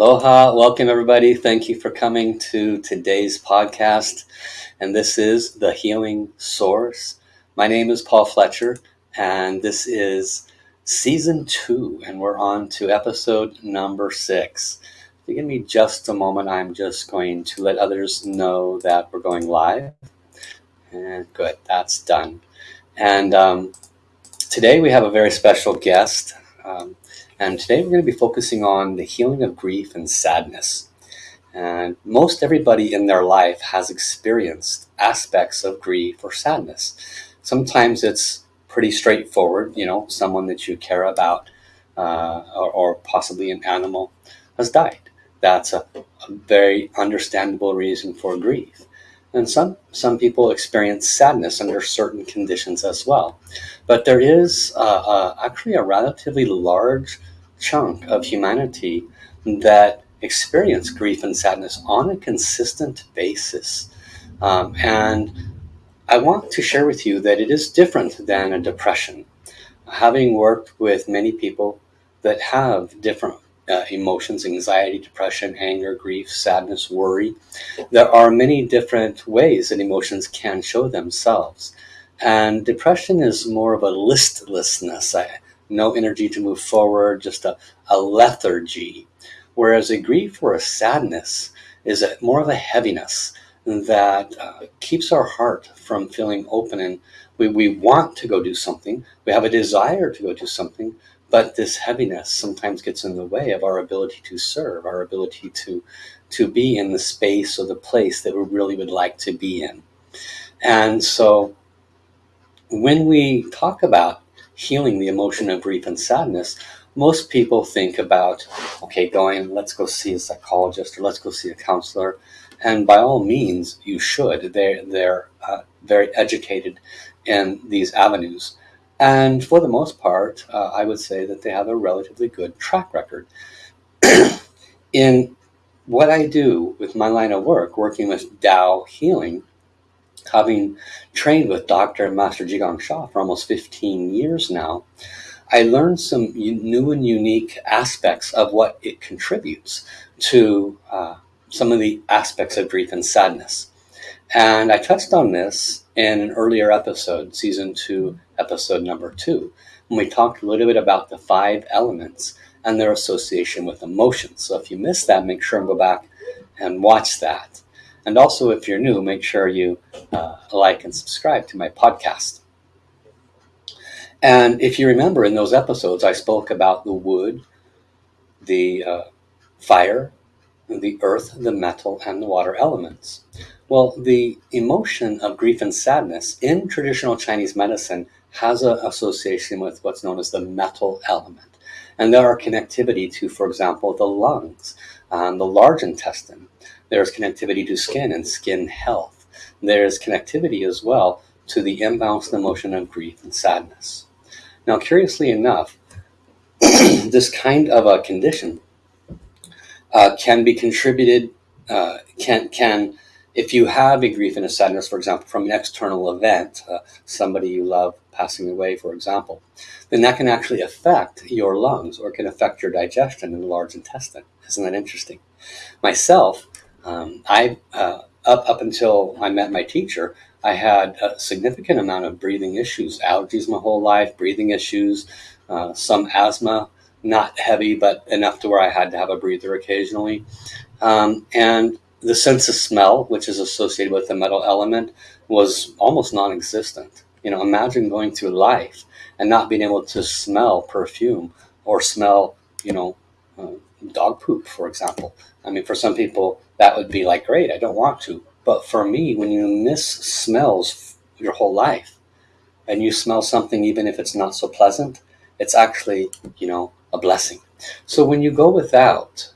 Aloha, welcome everybody. Thank you for coming to today's podcast. And this is The Healing Source. My name is Paul Fletcher, and this is season two, and we're on to episode number six. If you give me just a moment, I'm just going to let others know that we're going live. And good, that's done. And um, today we have a very special guest. Um, and today we're going to be focusing on the healing of grief and sadness. And most everybody in their life has experienced aspects of grief or sadness. Sometimes it's pretty straightforward, you know, someone that you care about uh, or, or, possibly an animal has died. That's a, a very understandable reason for grief. And some, some people experience sadness under certain conditions as well. But there is uh, uh, actually a relatively large chunk of humanity that experience grief and sadness on a consistent basis. Um, and I want to share with you that it is different than a depression. Having worked with many people that have different uh, emotions, anxiety, depression, anger, grief, sadness, worry, there are many different ways that emotions can show themselves. And depression is more of a listlessness. No energy to move forward, just a, a lethargy. Whereas a grief or a sadness is a, more of a heaviness that uh, keeps our heart from feeling open and we, we want to go do something. We have a desire to go do something, but this heaviness sometimes gets in the way of our ability to serve, our ability to, to be in the space or the place that we really would like to be in. And so when we talk about healing the emotion of grief and sadness, most people think about, okay, going, let's go see a psychologist or let's go see a counselor. And by all means, you should. They're, they're uh, very educated in these avenues. And for the most part, uh, I would say that they have a relatively good track record. in what I do with my line of work, working with Tao healing, having trained with Dr. and Master Jigong Gang Sha for almost 15 years now, I learned some new and unique aspects of what it contributes to uh, some of the aspects of grief and sadness. And I touched on this in an earlier episode, season two, episode number two, when we talked a little bit about the five elements and their association with emotions. So if you missed that, make sure and go back and watch that. And also, if you're new, make sure you uh, like and subscribe to my podcast. And if you remember in those episodes, I spoke about the wood, the uh, fire, the earth, the metal, and the water elements. Well, the emotion of grief and sadness in traditional Chinese medicine has an association with what's known as the metal element. And there are connectivity to, for example, the lungs, um, the large intestine, there's connectivity to skin and skin health. There's connectivity as well to the imbalanced emotion of grief and sadness. Now, curiously enough, this kind of a condition uh, can be contributed, uh, can, can, if you have a grief and a sadness, for example, from an external event, uh, somebody you love passing away, for example, then that can actually affect your lungs or can affect your digestion in the large intestine. Isn't that interesting? Myself, um, I uh, up up until I met my teacher, I had a significant amount of breathing issues, allergies my whole life, breathing issues, uh, some asthma, not heavy, but enough to where I had to have a breather occasionally. Um, and the sense of smell, which is associated with the metal element, was almost non existent. You know, imagine going through life and not being able to smell perfume or smell, you know, uh, dog poop, for example. I mean, for some people, that would be like, great, I don't want to. But for me, when you miss smells your whole life and you smell something, even if it's not so pleasant, it's actually, you know, a blessing. So when you go without,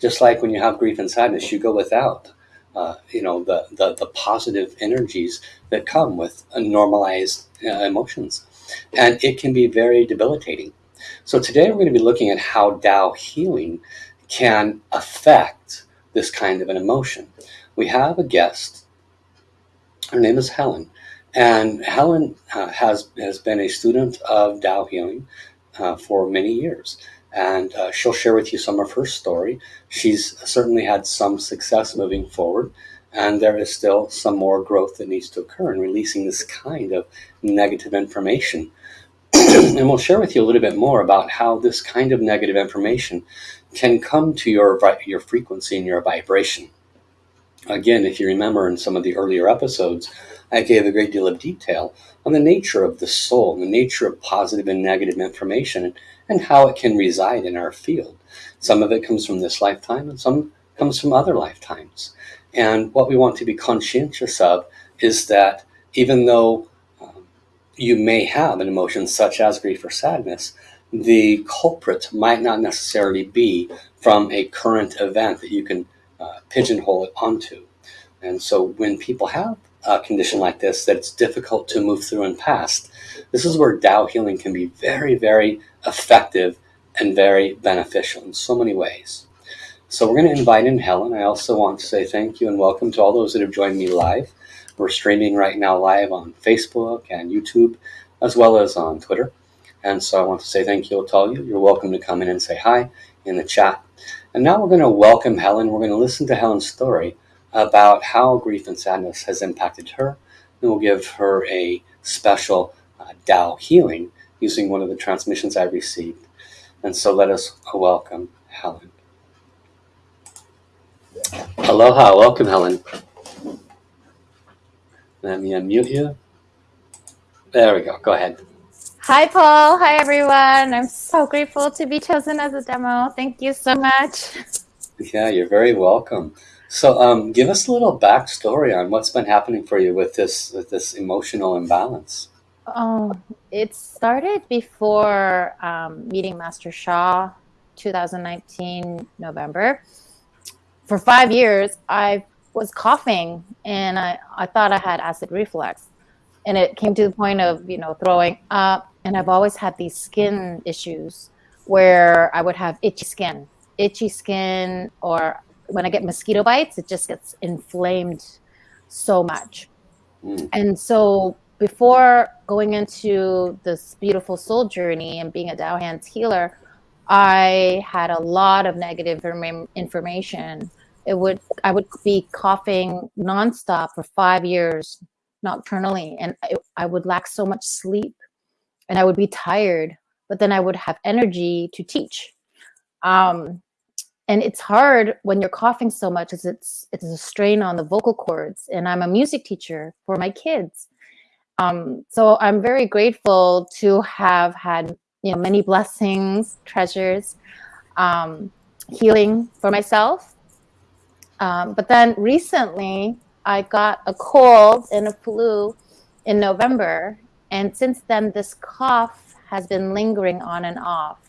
just like when you have grief and sadness, you go without, uh, you know, the, the, the, positive energies that come with normalized uh, emotions. And it can be very debilitating. So today we're going to be looking at how Tao healing can affect this kind of an emotion. We have a guest. Her name is Helen. And Helen uh, has, has been a student of Tao Healing uh, for many years. and uh, she'll share with you some of her story. She's certainly had some success moving forward, and there is still some more growth that needs to occur in releasing this kind of negative information. and we'll share with you a little bit more about how this kind of negative information can come to your your frequency and your vibration. Again, if you remember in some of the earlier episodes, I gave a great deal of detail on the nature of the soul, the nature of positive and negative information, and how it can reside in our field. Some of it comes from this lifetime, and some comes from other lifetimes. And what we want to be conscientious of is that even though um, you may have an emotion such as grief or sadness, the culprit might not necessarily be from a current event that you can uh, pigeonhole it onto. And so when people have a condition like this that it's difficult to move through and past, this is where Tao healing can be very, very effective and very beneficial in so many ways. So we're going to invite in Helen. I also want to say thank you and welcome to all those that have joined me live. We're streaming right now live on Facebook and YouTube, as well as on Twitter. And so I want to say thank you to all you. You're welcome to come in and say hi in the chat. And now we're going to welcome Helen. We're going to listen to Helen's story about how grief and sadness has impacted her. And we'll give her a special uh, Tao healing using one of the transmissions I received. And so let us welcome Helen. Aloha, welcome Helen. Let me unmute you. There we go, go ahead. Hi, Paul. Hi, everyone. I'm so grateful to be chosen as a demo. Thank you so much. Yeah, you're very welcome. So, um, give us a little backstory on what's been happening for you with this with this emotional imbalance. Oh, it started before um, meeting Master Sha, 2019 November. For five years, I was coughing, and I, I thought I had acid reflux, and it came to the point of you know throwing up. And I've always had these skin issues where I would have itchy skin, itchy skin, or when I get mosquito bites, it just gets inflamed so much. Mm. And so before going into this beautiful soul journey and being a Tao Hands healer, I had a lot of negative information. It would I would be coughing nonstop for five years nocturnally, and I, I would lack so much sleep, and I would be tired. But then I would have energy to teach. Um, and it's hard when you're coughing so much as it's it's a strain on the vocal cords and i'm a music teacher for my kids um, so i'm very grateful to have had you know many blessings treasures um, healing for myself um, but then recently i got a cold and a flu in november and since then this cough has been lingering on and off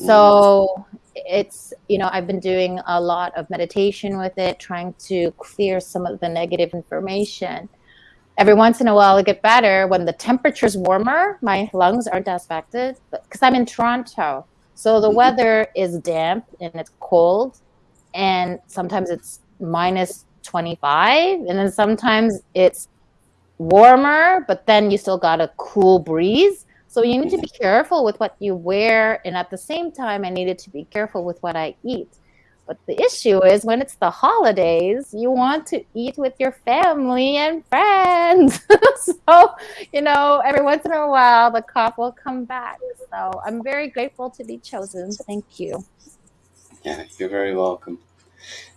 so it's, you know, I've been doing a lot of meditation with it, trying to clear some of the negative information. Every once in a while, it get better. When the temperature's warmer, my lungs aren't as affected because I'm in Toronto. So the mm-hmm. weather is damp and it's cold, and sometimes it's minus 25, and then sometimes it's warmer, but then you still got a cool breeze. So you need to be careful with what you wear. And at the same time, I needed to be careful with what I eat. But the issue is when it's the holidays, you want to eat with your family and friends. so, you know, every once in a while, the cough will come back. So I'm very grateful to be chosen. Thank you. Yeah, you're very welcome.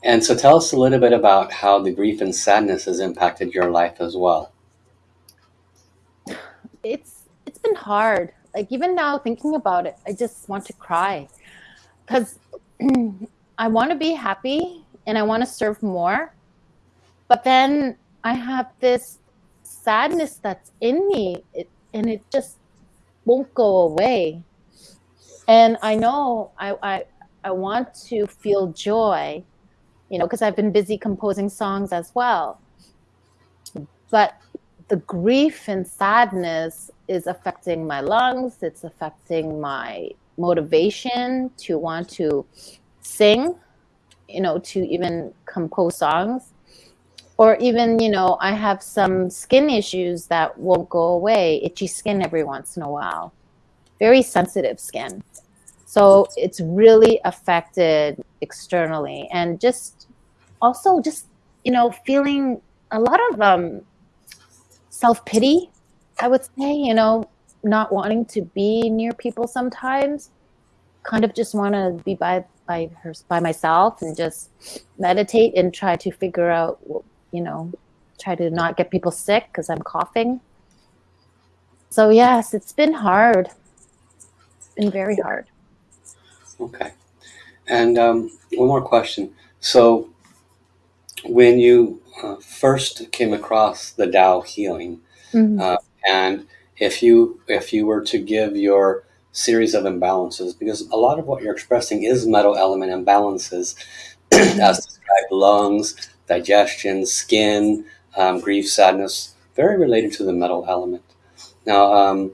And so tell us a little bit about how the grief and sadness has impacted your life as well. It's it's been hard. Like even now thinking about it, I just want to cry because I want to be happy and I want to serve more. But then I have this sadness that's in me it, and it just won't go away. And I know I, I, I want to feel joy, you know, because I've been busy composing songs as well. But the grief and sadness is affecting my lungs it's affecting my motivation to want to sing you know to even compose songs. Or even you know i have some skin issues that won't go away itchy skin every once in a while. Very sensitive skin. So it's really affected externally. And just also just, you know, feeling a lot of um, self pity, I would say, you know, not wanting to be near people sometimes, kind of just want to be by by her by myself and just meditate and try to figure out you know try to not get people sick because i'm coughing. So yes it's been hard. It's been very hard. Okay. And um, one more question. So when you uh, first came across the Tao healing mm-hmm. uh, and if you if you were to give your series of imbalances because a lot of what you're expressing is metal element imbalances as described lungs digestion skin um, grief sadness very related to the metal element now um,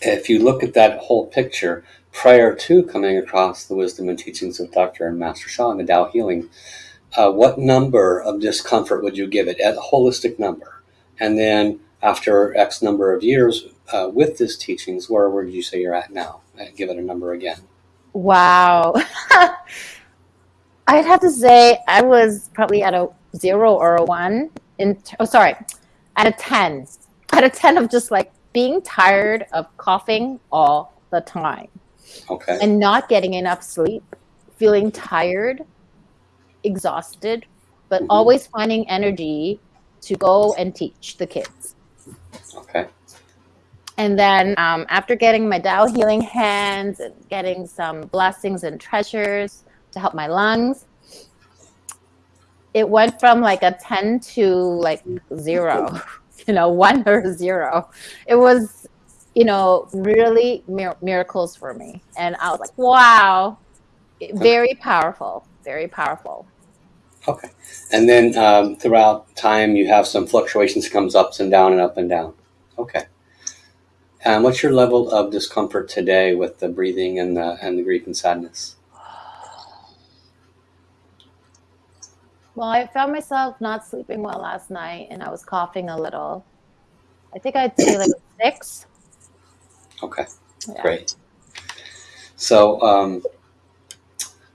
if you look at that whole picture prior to coming across the wisdom and teachings of dr and master sha and the Tao healing uh, what number of discomfort would you give it at a holistic number and then after x number of years uh, with this teachings, where would you say you're at now? Uh, give it a number again. Wow. I'd have to say I was probably at a zero or a one. In oh, sorry, at a ten. At a ten of just like being tired of coughing all the time. Okay. And not getting enough sleep, feeling tired, exhausted, but mm-hmm. always finding energy to go and teach the kids. Okay. And then um, after getting my Tao healing hands and getting some blessings and treasures to help my lungs, it went from like a 10 to like zero, you know, one or zero. It was, you know, really mir- miracles for me. And I was like, wow, very powerful, very powerful. Okay. And then um, throughout time, you have some fluctuations, comes ups and down and up and down. Okay. And what's your level of discomfort today with the breathing and the and the grief and sadness? Well, I found myself not sleeping well last night, and I was coughing a little. I think I'd say like six. Okay, yeah. great. So, um,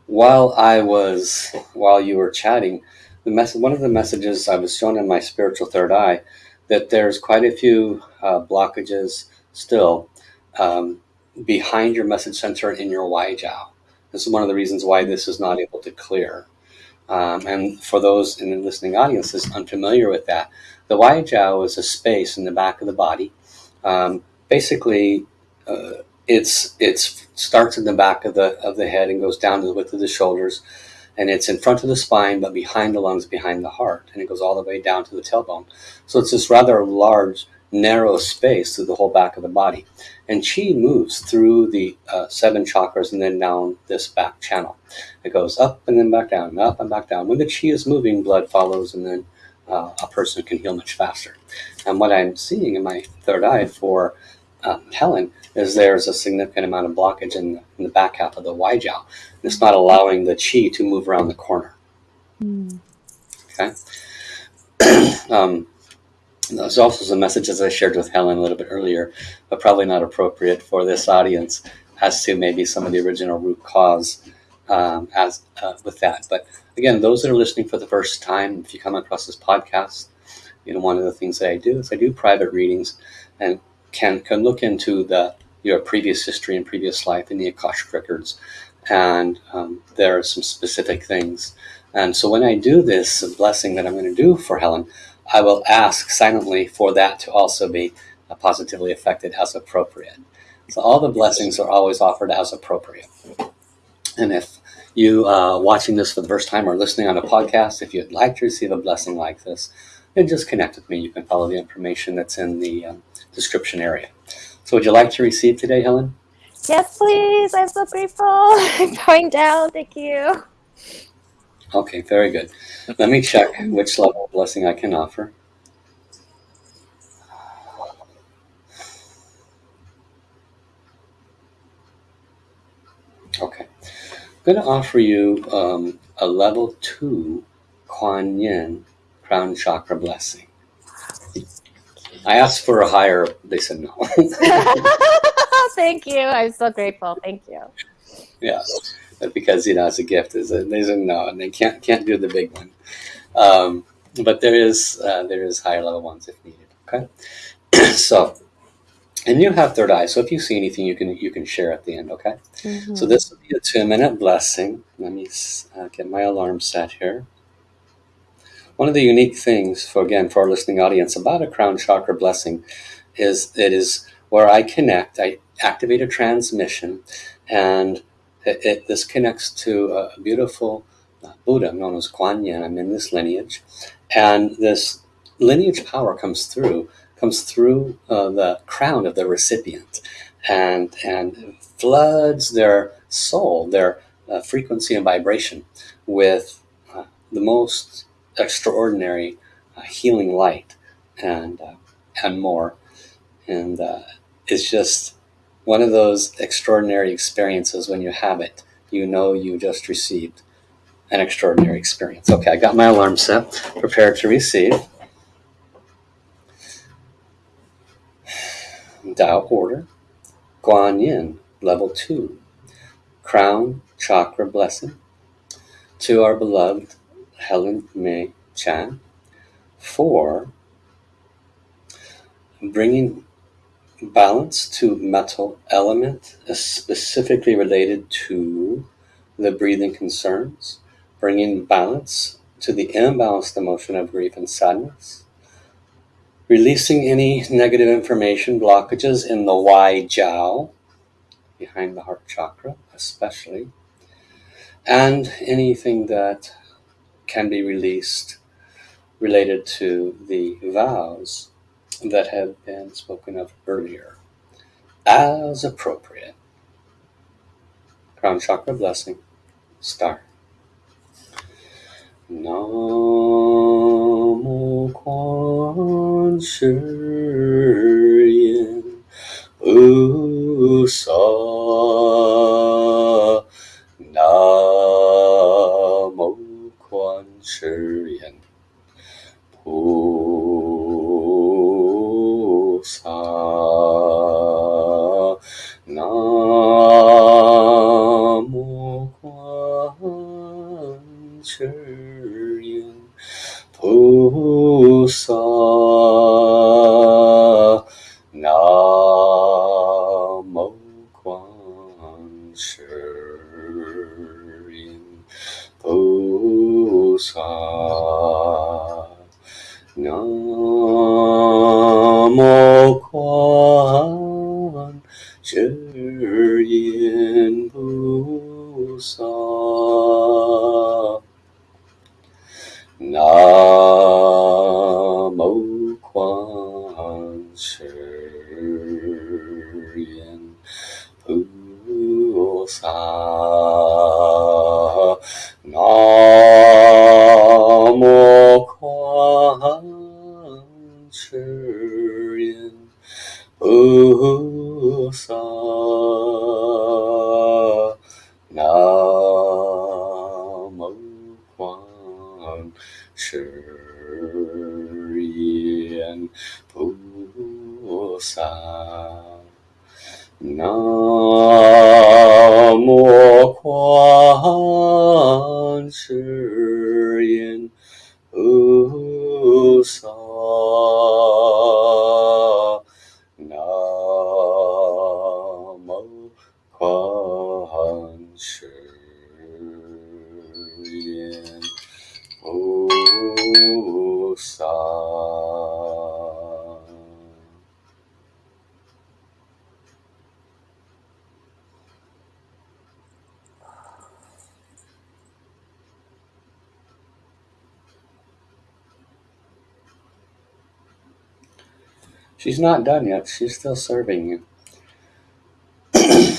while I was while you were chatting, the mess one of the messages I was shown in my spiritual third eye that there's quite a few uh, blockages still um, behind your message center in your Wai Jiao. This is one of the reasons why this is not able to clear. Um, and for those in the listening audience that's unfamiliar with that, the Wai Jiao is a space in the back of the body. Um, basically, uh, it's it's starts in the back of the of the head and goes down to the width of the shoulders, and it's in front of the spine, but behind the lungs, behind the heart, and it goes all the way down to the tailbone. So it's this rather large narrow space through the whole back of the body. And chi moves through the uh, seven chakras and then down this back channel. It goes up and then back down, up and back down. When the chi is moving, blood follows, and then uh, a person can heal much faster. And what I'm seeing in my third eye for um, Helen is there's a significant amount of blockage in, in the back half of the Wai Jiao. It's not allowing the chi to move around the corner. Mm. Okay. um, there's also some messages I shared with Helen a little bit earlier, but probably not appropriate for this audience as to maybe some of the original root cause um, as uh, with that. But again, those that are listening for the first time, if you come across this podcast, you know one of the things that I do is I do private readings and can can look into the your previous history and previous life in the Akashic records, and um, there are some specific things. And so when I do this blessing that I'm going to do for Helen, I will ask silently for that to also be positively affected as appropriate. So all the blessings are always offered as appropriate. And if you uh, watching this for the first time or listening on a podcast, if you'd like to receive a blessing like this, then just connect with me. You can follow the information that's in the um, description area. So would you like to receive today, Helen? Yes, please. I'm so grateful. I'm going down. Thank you. Okay, very good. Let me check which level of blessing I can offer. Okay. I'm going to offer you um, a level two Kuan Yin crown chakra blessing. I asked for a higher, they said no. Thank you. I'm so grateful. Thank you. Yeah, because you know, it's a gift. Is there's a no, and they can't can't do the big one. Um, but there is uh, there is higher level ones if needed. Okay, so and you have third eye. So if you see anything, you can you can share at the end. Okay. Mm-hmm. So this will be a two minute blessing. Let me uh, get my alarm set here. One of the unique things, for again, for our listening audience, about a crown chakra blessing is it is where I connect, I activate a transmission, and it, it, this connects to a beautiful uh, Buddha known as Kuan Yin. I'm in this lineage, and this lineage power comes through comes through uh, the crown of the recipient, and and floods their soul, their uh, frequency and vibration with uh, the most extraordinary uh, healing light and uh, and more. And uh, it's just one of those extraordinary experiences when you have it you know you just received an extraordinary experience. Okay i got my alarm set. Prepared to receive. Tao order. Guan Yin level 2 crown chakra blessing. To our beloved Helen May Chan for bringing balance to metal element uh, specifically related to the breathing concerns, bringing balance to the imbalanced emotion of grief and sadness, releasing any negative information blockages in the Wai Jiao, behind the heart chakra, especially, and anything that can be released related to the vows that have been spoken of earlier as appropriate. Crown Chakra Blessing, Star. Namo Quan Shi Yin só 是言菩萨，那。She's not done yet. She's still serving you.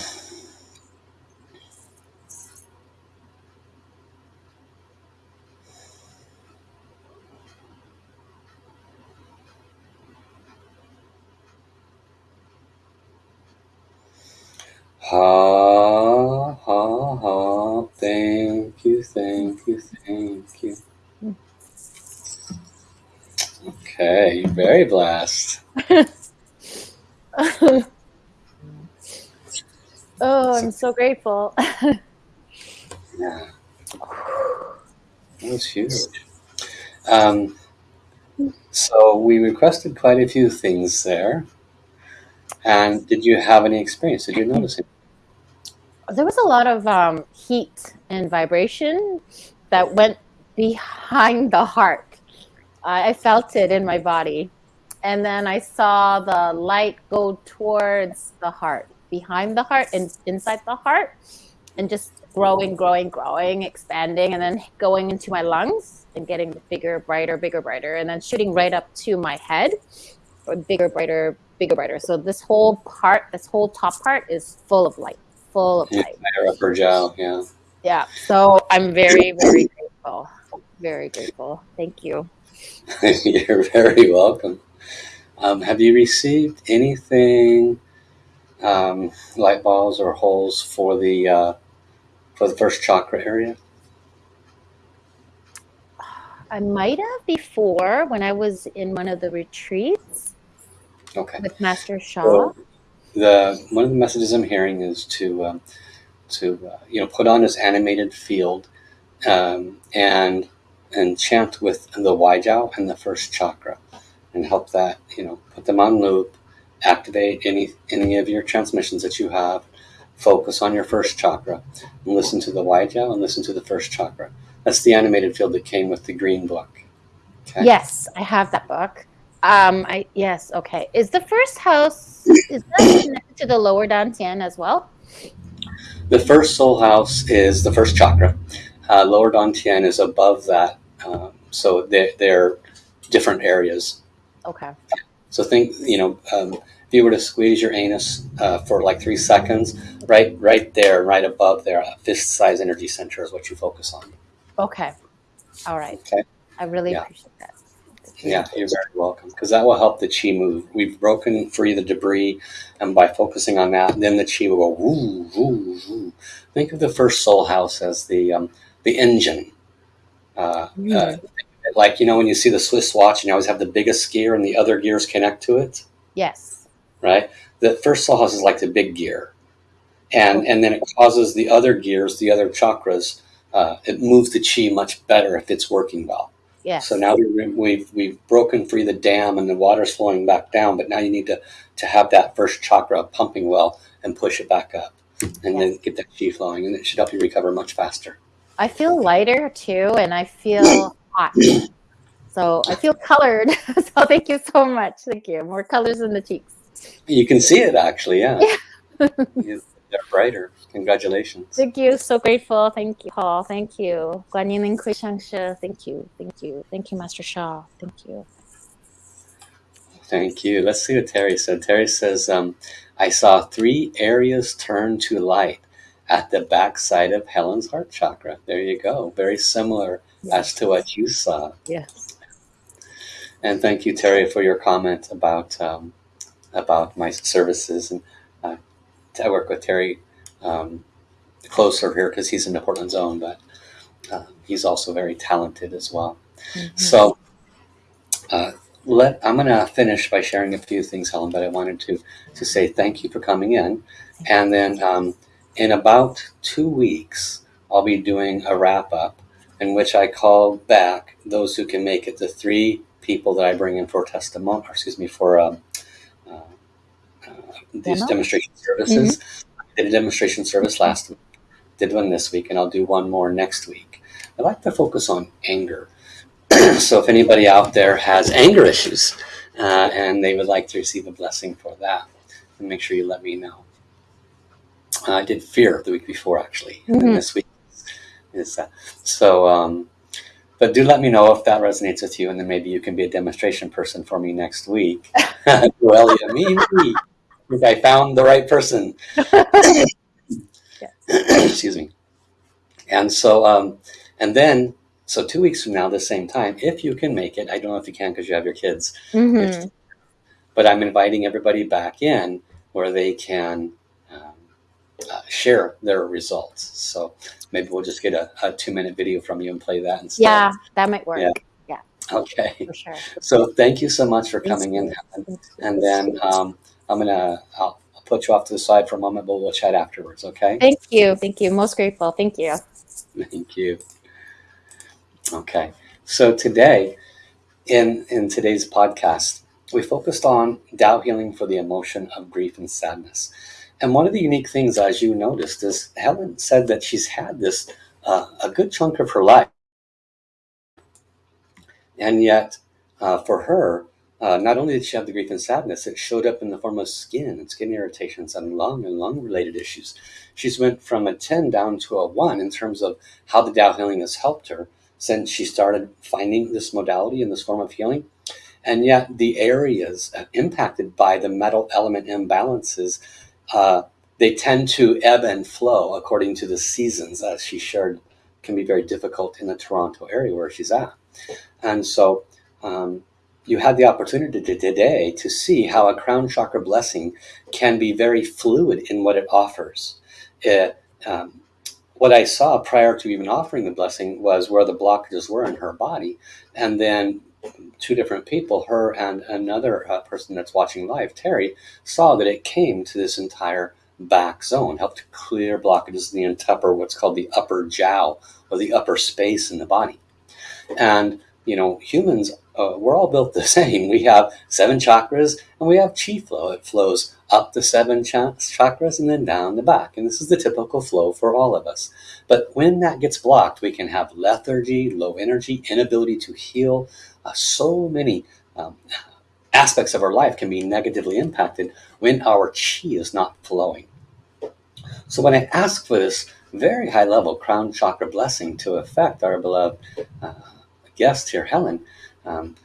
Ha, ha, ha. Thank you, thank you, thank you. Hmm. Okay, you're very blessed. So grateful. yeah. That was huge. Um, so we requested quite a few things there. And did you have any experience? Did you notice it? There was a lot of um, heat and vibration that went behind the heart. I felt it in my body. And then I saw the light go towards the heart, behind the heart, and inside the heart, and just growing, growing, growing, expanding, and then going into my lungs and getting bigger, brighter, bigger, brighter, and then shooting right up to my head, bigger, brighter, bigger, brighter. So this whole part, this whole top part is full of light, full of Yeah, light. my upper jaw, yeah. Yeah. So I'm very, very grateful. Very grateful. Thank you. You're very welcome. Um, have you received anything, um, light balls or holes for the uh, for the first chakra area? I might have before when I was in one of the retreats Okay. with Master Sha. So the one of the messages I'm hearing is to um, to uh, you know put on this animated field um, and and chant with the Waijiao and the first chakra and help that you know put them on loop, activate any any of your transmissions that you have. Focus on your first chakra and listen to the Waijiao and listen to the first chakra. That's the animated field that came with the green book. Okay. Yes, I have that book. Um, I yes, okay. Is the first house is that connected to the lower Dantian as well? The first soul house is the first chakra. Uh, lower Dantian is above that. Um, so they're, they're different areas. Okay. So think, you know, um, if you were to squeeze your anus uh, for like three seconds, right, right there, right above there, a fist-size energy center is what you focus on. Okay. All right. Okay. I really Yeah. appreciate that. Yeah, you're very welcome because that will help the chi move. We've broken free the debris, and by focusing on that, then the chi will go woo woo woo. Think of the first soul house as the um, the engine. Uh, Mm. uh, like you know when you see the Swiss watch, and you always have the biggest gear, and the other gears connect to it, Yes. right? The first soul house is like the big gear, and and then it causes the other gears, the other chakras. Uh, it moves the chi much better if it's working well. Yes. So now we- we've we've broken free the dam and the water's flowing back down, but now you need to to have that first chakra pumping well and push it back up, and then get that chi flowing, and it should help you recover much faster. I feel lighter too, and I feel hot. So I feel colored. so thank you so much. Thank you. More colors in the cheeks. You can see it actually, yeah. You- They're brighter. Congratulations. Thank you. So grateful. Thank you, Paul. Thank you. Guan Yin and Kui Shangshe. Thank you. Thank you. Thank you, Master Sha. Thank you. Thank you. Let's see what Terry said. Terry says, um, I saw three areas turn to light at the backside of Helen's heart chakra. There you go. Very similar as to what you saw. Yes. And thank you, Terry, for your comment about um, about my services. And uh, I work with Terry um, closer here because he's in the Portland zone, but uh, he's also very talented as well. Mhm. So uh, let I'm going to finish by sharing a few things, Helen. But I wanted to to say thank you for coming in, and then um, in about two weeks I'll be doing a wrap up in which I call back those who can make it. The three people that I bring in for testimony, or excuse me, for um, uh, uh, these Demo? demonstration services. I did a demonstration service last week. Did one this week, and I'll do one more next week. I like to focus on anger. so if anybody out there has anger issues uh, and they would like to receive a blessing for that, then make sure you let me know. Uh, I did fear the week before, actually, and then Mhm. this week is uh, so. Um, but do let me know if that resonates with you, and then maybe you can be a demonstration person for me next week. well, yeah, me, me. I I found the right person. Excuse me. And so, um, and then, so two weeks from now, the same time, if you can make it, I don't know if you can because you have your kids, Mhm. but I'm inviting everybody back in where they can uh, share their results. So maybe we'll just get a, a two minute video from you and play that instead. Yeah, that might work. Yeah. Okay. For sure. So thank you so much for Thanks, coming in. Chris. Helen. Thanks, And then um, I'm gonna I'll, I'll put you off to the side for a moment, but we'll chat afterwards, okay? Thank you. Thank you. Most grateful. Thank you. Thank you. Okay. So today, in, in today's podcast, we focused on Tao healing for the emotion of grief and sadness. And one of the unique things, as you noticed, is Helen said that she's had this uh, a good chunk of her life. And yet, uh, for her, uh, not only did she have the grief and sadness, it showed up in the form of skin and skin irritations and lung and lung related issues. She's went from a 10 down to a 1 in terms of how the Tao healing has helped her since she started finding this modality and this form of healing. And yet, the areas impacted by the metal element imbalances, uh, they tend to ebb and flow according to the seasons, as she shared, can be very difficult in the Toronto area where she's at. And so, um, you had the opportunity today to see how a crown chakra blessing can be very fluid in what it offers. It, um, what I saw prior to even offering the blessing was where the blockages were in her body. And then two different people, her and another uh, person that's watching live, Terry, saw that it came to this entire back zone, helped clear blockages in the upper, what's called the upper jiao, or the upper space in the body. And, you know, humans uh, we're all built the same. We have seven chakras and we have chi flow. It flows up the seven ch chakras and then down the back. And this is the typical flow for all of us. But when that gets blocked, we can have lethargy, low energy, inability to heal. Uh, so many um, aspects of our life can be negatively impacted when our chi is not flowing. So when I ask for this very high level crown chakra blessing to affect our beloved uh, guest here, Helen, um,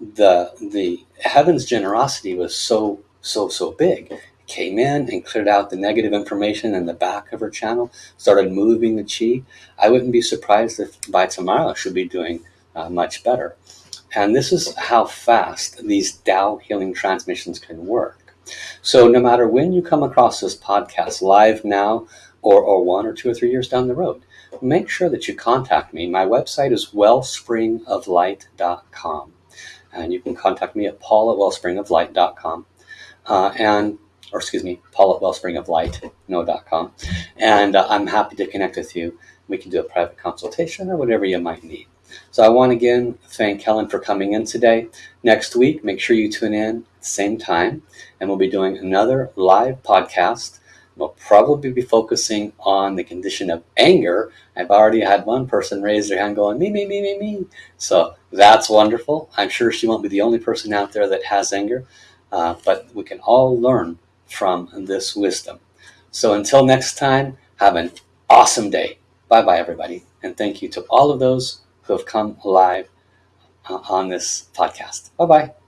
the the heaven's generosity was so so so big. Came in and cleared out the negative information in the back of her channel, started moving the chi. I wouldn't be surprised if by tomorrow she'll be doing uh, much better. And this is how fast these Tao healing transmissions can work. So no matter when you come across this podcast, live now or, or one or two or three years down the road, make sure that you contact me. My website is wellspringoflight.com. And you can contact me at paul at wellspringoflight.com. Uh, and, or excuse me, paul at wellspringoflight, no.com. And uh, I'm happy to connect with you. We can do a private consultation or whatever you might need. So I want to again thank Helen for coming in today. Next week, make sure you tune in at the same time, and we'll be doing another live podcast We'll probably be focusing on the condition of anger. I've already had one person raise their hand going, me, me, me, me, me. So that's wonderful. I'm sure she won't be the only person out there that has anger, uh, but we can all learn from this wisdom. So until next time, have an awesome day. Bye bye, everybody. And thank you to all of those who have come alive uh, on this podcast. Bye bye.